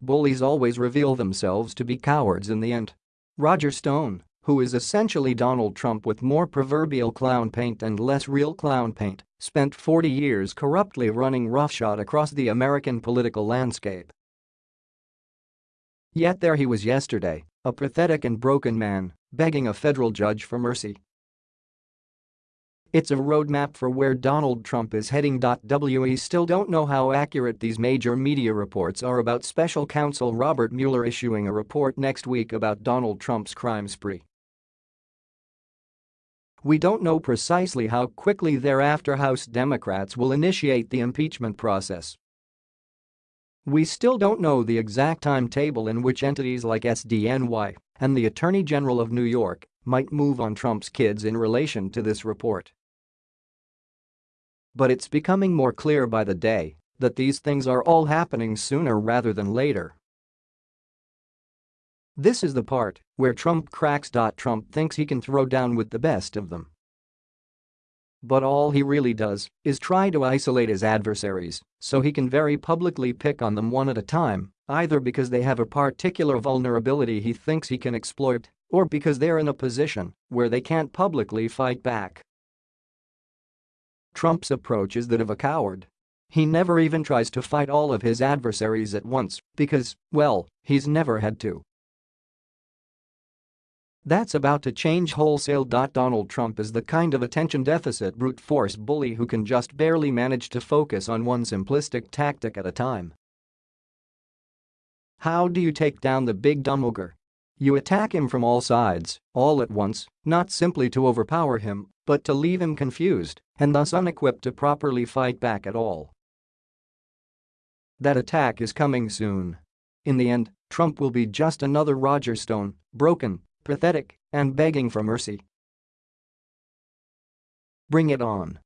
Bullies always reveal themselves to be cowards in the end. Roger Stone, who is essentially Donald Trump with more proverbial clown paint and less real clown paint, spent 40 years corruptly running roughshod across the American political landscape. Yet there he was yesterday, a pathetic and broken man, begging a federal judge for mercy. It's a roadmap for where Donald Trump is heading. We still don't know how accurate these major media reports are about special counsel Robert Mueller issuing a report next week about Donald Trump's crime spree. We don't know precisely how quickly thereafter House Democrats will initiate the impeachment process. We still don't know the exact timetable in which entities like SDNY and the Attorney General of New York might move on Trump's kids in relation to this report. But it's becoming more clear by the day that these things are all happening sooner rather than later. This is the part where Trump cracks. Trump thinks he can throw down with the best of them. But all he really does is try to isolate his adversaries so he can very publicly pick on them one at a time, either because they have a particular vulnerability he thinks he can exploit or because they're in a position where they can't publicly fight back. Trump's approach is that of a coward. He never even tries to fight all of his adversaries at once because, well, he's never had to. That's about to change wholesale. Donald Trump is the kind of attention deficit brute force bully who can just barely manage to focus on one simplistic tactic at a time. How do you take down the big dumb ogre? You attack him from all sides, all at once, not simply to overpower him, but to leave him confused and thus unequipped to properly fight back at all. That attack is coming soon. In the end, Trump will be just another Roger Stone, broken, pathetic, and begging for mercy. Bring it on.